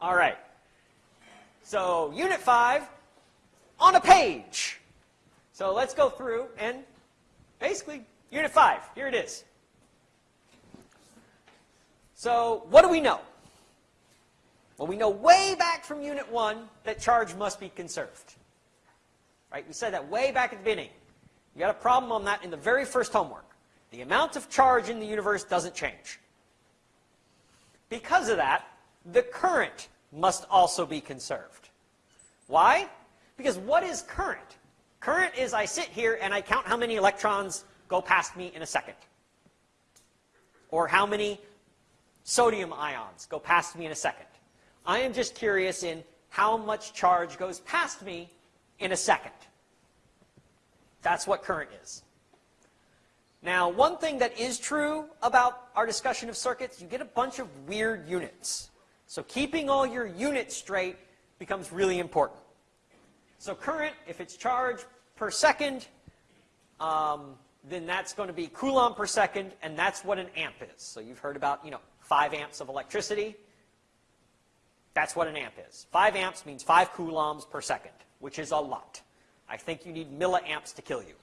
All right. So unit 5 on a page. So let's go through and basically unit 5. Here it is. So what do we know? Well, we know way back from unit 1 that charge must be conserved. Right? We said that way back at the beginning. You got a problem on that in the very first homework. The amount of charge in the universe doesn't change. Because of that, the current must also be conserved. Why? Because what is current? Current is I sit here and I count how many electrons go past me in a second. Or how many sodium ions go past me in a second. I am just curious in how much charge goes past me in a second. That's what current is. Now, one thing that is true about our discussion of circuits, you get a bunch of weird units. So keeping all your units straight becomes really important. So current, if it's charge per second, um, then that's going to be coulomb per second, and that's what an amp is. So you've heard about, you know, 5 amps of electricity. That's what an amp is. 5 amps means 5 coulombs per second, which is a lot. I think you need milliamps to kill you.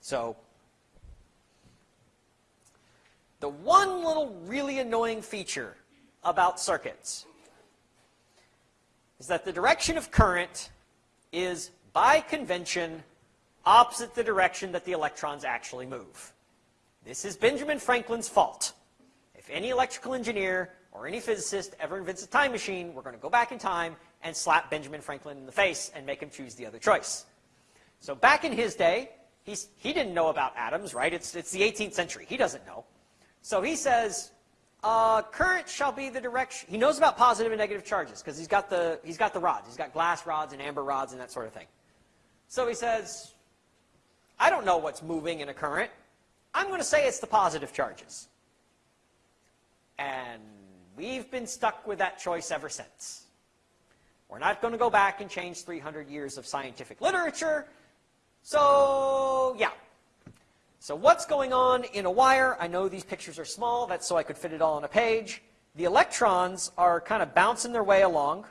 So the one little really annoying feature about circuits is that the direction of current is, by convention, opposite the direction that the electrons actually move. This is Benjamin Franklin's fault. If any electrical engineer or any physicist ever invents a time machine, we're going to go back in time and slap Benjamin Franklin in the face and make him choose the other choice. So back in his day, he didn't know about atoms, right? It's, it's the 18th century. He doesn't know. So he says, uh, current shall be the direction. He knows about positive and negative charges because he's got the he's got the rods. He's got glass rods and amber rods and that sort of thing. So he says, I don't know what's moving in a current. I'm going to say it's the positive charges. And we've been stuck with that choice ever since. We're not going to go back and change 300 years of scientific literature. So, yeah. So what's going on in a wire? I know these pictures are small. That's so I could fit it all on a page. The electrons are kind of bouncing their way along.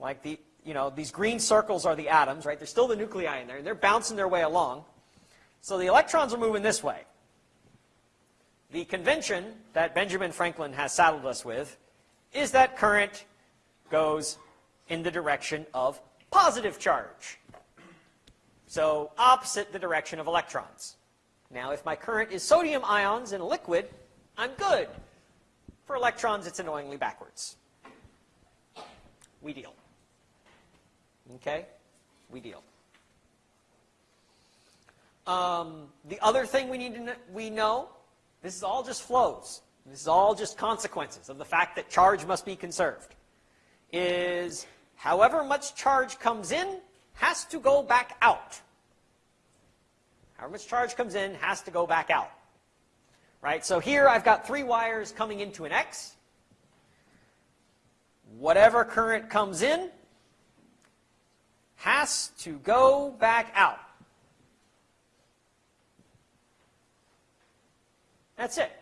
Like the, you know, these green circles are the atoms, right? There's still the nuclei in there, and they're bouncing their way along. So the electrons are moving this way. The convention that Benjamin Franklin has saddled us with is that current goes in the direction of positive charge. So opposite the direction of electrons. Now, if my current is sodium ions in a liquid, I'm good. For electrons, it's annoyingly backwards. We deal. Okay? We deal. Um, the other thing we need to know, we know, this is all just flows. This is all just consequences of the fact that charge must be conserved is however much charge comes in has to go back out. However much charge comes in has to go back out. Right? So here I've got three wires coming into an X. Whatever current comes in has to go back out. That's it.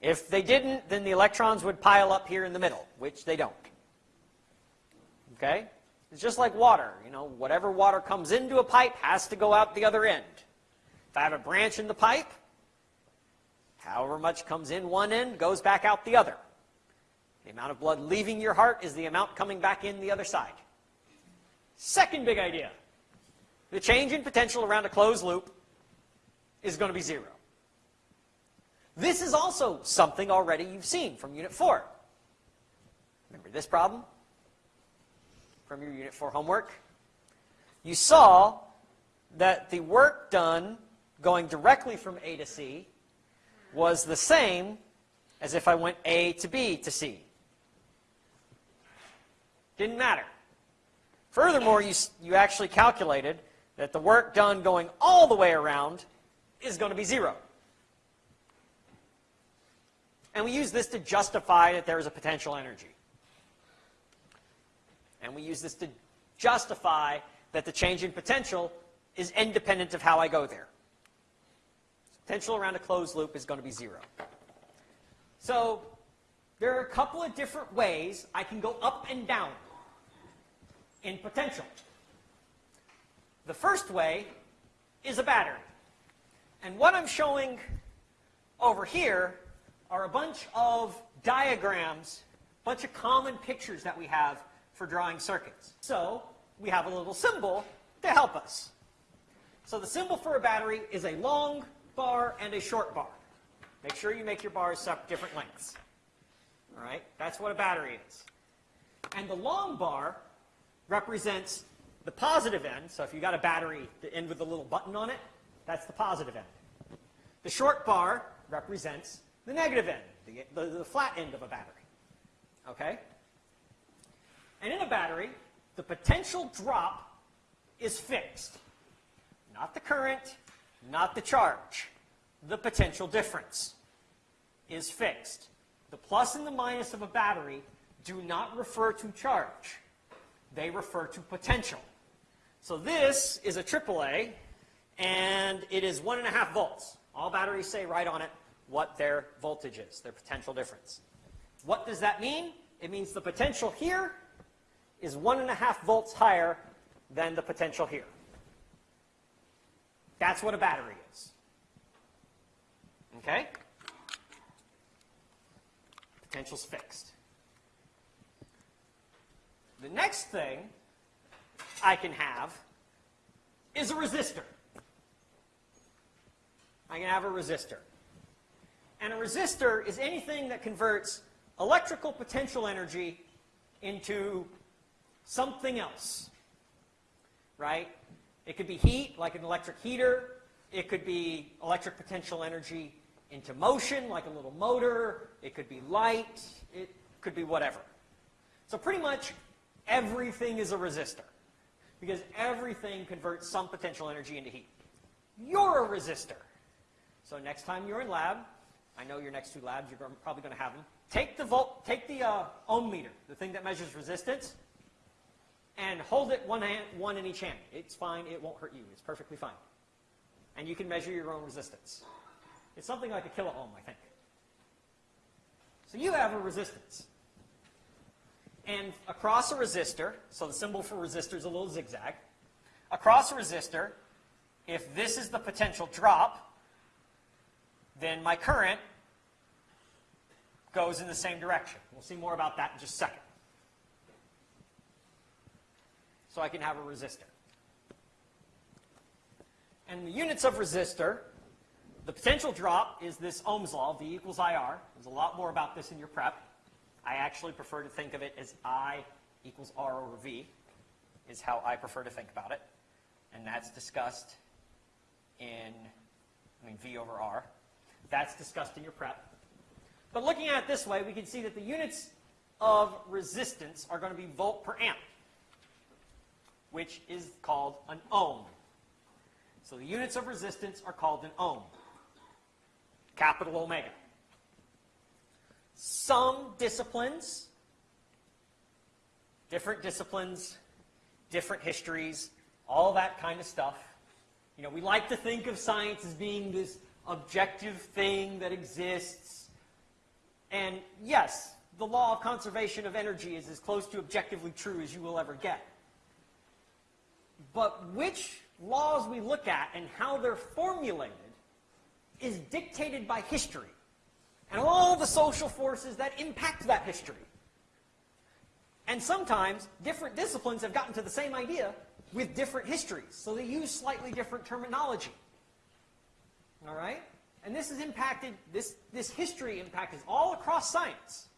If they didn't, then the electrons would pile up here in the middle, which they don't. Okay? It's just like water. You know, whatever water comes into a pipe has to go out the other end. I have a branch in the pipe, however much comes in one end goes back out the other. The amount of blood leaving your heart is the amount coming back in the other side. Second big idea. The change in potential around a closed loop is going to be zero. This is also something already you've seen from Unit 4. Remember this problem? from your Unit 4 homework, you saw that the work done going directly from A to C was the same as if I went A to B to C. Didn't matter. Furthermore, you, you actually calculated that the work done going all the way around is going to be zero. And we use this to justify that there is a potential energy. And we use this to justify that the change in potential is independent of how I go there. Potential around a closed loop is going to be zero. So there are a couple of different ways I can go up and down in potential. The first way is a battery. And what I'm showing over here are a bunch of diagrams, a bunch of common pictures that we have for drawing circuits. So we have a little symbol to help us. So the symbol for a battery is a long bar and a short bar. Make sure you make your bars different lengths. All right, that's what a battery is. And the long bar represents the positive end. So if you got a battery, the end with a little button on it, that's the positive end. The short bar represents the negative end, the, the, the flat end of a battery. Okay? And in a battery, the potential drop is fixed. Not the current, not the charge. The potential difference is fixed. The plus and the minus of a battery do not refer to charge. They refer to potential. So this is a AAA, and it is 1.5 volts. All batteries say right on it what their voltage is, their potential difference. What does that mean? It means the potential here is 1.5 volts higher than the potential here. That's what a battery is. Okay? Potential's fixed. The next thing I can have is a resistor. I can have a resistor. And a resistor is anything that converts electrical potential energy into something else, right? It could be heat, like an electric heater. It could be electric potential energy into motion, like a little motor. It could be light. It could be whatever. So pretty much everything is a resistor because everything converts some potential energy into heat. You're a resistor. So next time you're in lab, I know your next two labs, you're probably going to have them. Take the volt, take the uh, ohm meter, the thing that measures resistance, and hold it one hand, one in each hand. It's fine. It won't hurt you. It's perfectly fine. And you can measure your own resistance. It's something like a kilo ohm, I think. So you have a resistance. And across a resistor, so the symbol for resistor is a little zigzag. Across a resistor, if this is the potential drop, then my current goes in the same direction. We'll see more about that in just a second. So I can have a resistor. And the units of resistor, the potential drop is this Ohm's law, V equals IR. There's a lot more about this in your prep. I actually prefer to think of it as I equals R over V, is how I prefer to think about it. And that's discussed in, I mean, V over R. That's discussed in your prep. But looking at it this way, we can see that the units of resistance are going to be volt per amp, which is called an ohm. So the units of resistance are called an ohm, capital omega. Some disciplines, different disciplines, different histories, all that kind of stuff. You know, we like to think of science as being this objective thing that exists. And yes, the law of conservation of energy is as close to objectively true as you will ever get. But which laws we look at and how they're formulated is dictated by history and all the social forces that impact that history. And sometimes different disciplines have gotten to the same idea with different histories, so they use slightly different terminology. All right? And this has impacted, this, this history impact is all across science.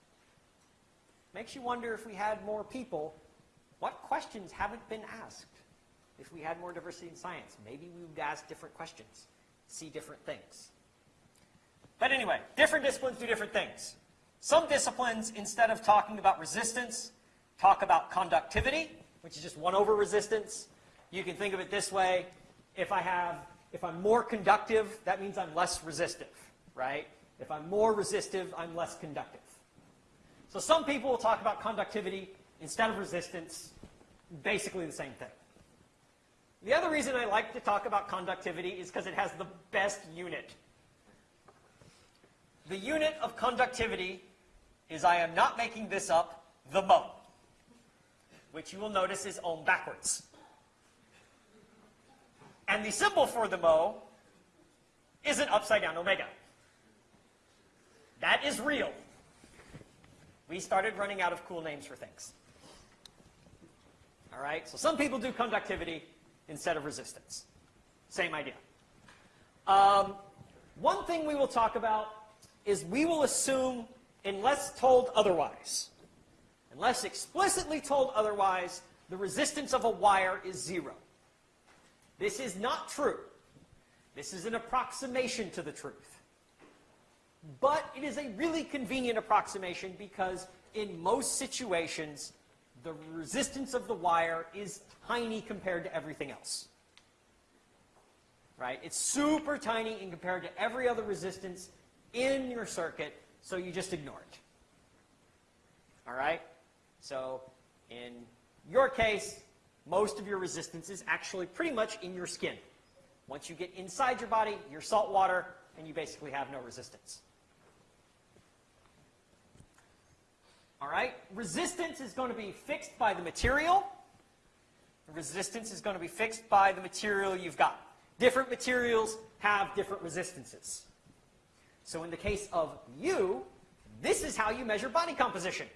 Makes you wonder if we had more people, what questions haven't been asked? If we had more diversity in science, maybe we would ask different questions, see different things. But anyway, different disciplines do different things. Some disciplines, instead of talking about resistance, talk about conductivity, which is just 1 over resistance. You can think of it this way. If I have if I'm more conductive, that means I'm less resistive, right? If I'm more resistive, I'm less conductive. So some people will talk about conductivity instead of resistance, basically the same thing. The other reason I like to talk about conductivity is because it has the best unit. The unit of conductivity is I am not making this up, the mho, which you will notice is ohm backwards. And the symbol for the mho is an upside down omega. That is real. We started running out of cool names for things. All right, so some people do conductivity instead of resistance. Same idea. Um, one thing we will talk about is we will assume, unless told otherwise, unless explicitly told otherwise, the resistance of a wire is zero. This is not true. This is an approximation to the truth. But it is a really convenient approximation because in most situations, the resistance of the wire is tiny compared to everything else. Right? It's super tiny in compared to every other resistance in your circuit, so you just ignore it. All right? So in your case, most of your resistance is actually pretty much in your skin. Once you get inside your body, you're salt water, and you basically have no resistance. All right? Resistance is going to be fixed by the material. Resistance is going to be fixed by the material you've got. Different materials have different resistances. So in the case of you, this is how you measure body composition.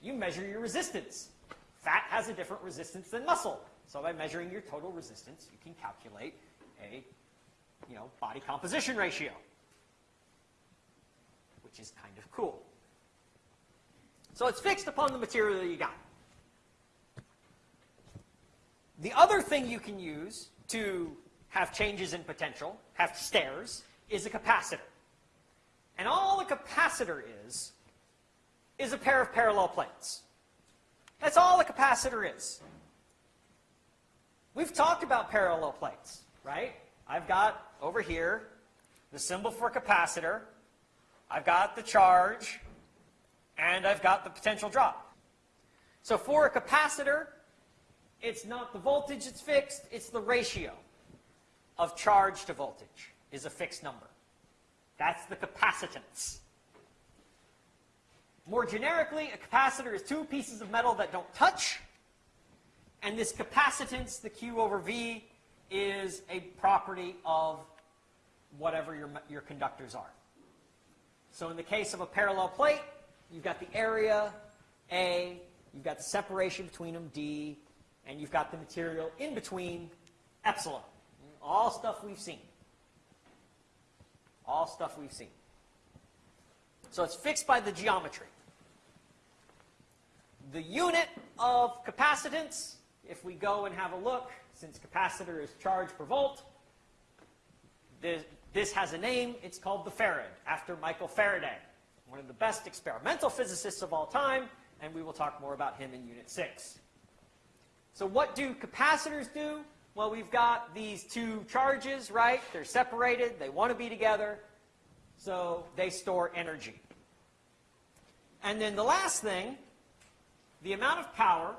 You measure your resistance. Fat has a different resistance than muscle. So by measuring your total resistance, you can calculate a you know, body composition ratio, which is kind of cool. So it's fixed upon the material that you got. The other thing you can use to have changes in potential, have stairs, is a capacitor. And all a capacitor is, is a pair of parallel plates. That's all a capacitor is. We've talked about parallel plates, right? I've got over here the symbol for capacitor. I've got the charge and I've got the potential drop. So for a capacitor, it's not the voltage that's fixed, it's the ratio of charge to voltage is a fixed number. That's the capacitance. More generically, a capacitor is two pieces of metal that don't touch, and this capacitance, the Q over V, is a property of whatever your, your conductors are. So in the case of a parallel plate, you've got the area, A, you've got the separation between them, D, and you've got the material in between, epsilon. All stuff we've seen. All stuff we've seen. So it's fixed by the geometry. The unit of capacitance, if we go and have a look, since capacitor is charge per volt, this, this has a name. It's called the farad, after Michael Faraday one of the best experimental physicists of all time, and we will talk more about him in Unit 6. So what do capacitors do? Well, we've got these two charges, right? They're separated. They want to be together. So they store energy. And then the last thing, the amount of power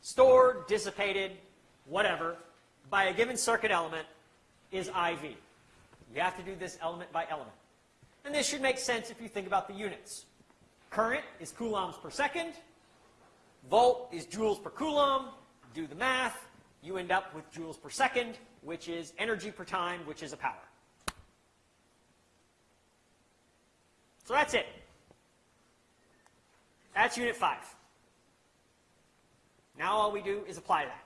stored, dissipated, whatever, by a given circuit element is IV. You have to do this element by element. And this should make sense if you think about the units. Current is coulombs per second. Volt is joules per coulomb. Do the math. You end up with joules per second, which is energy per time, which is a power. So that's it. That's unit 5. Now all we do is apply that.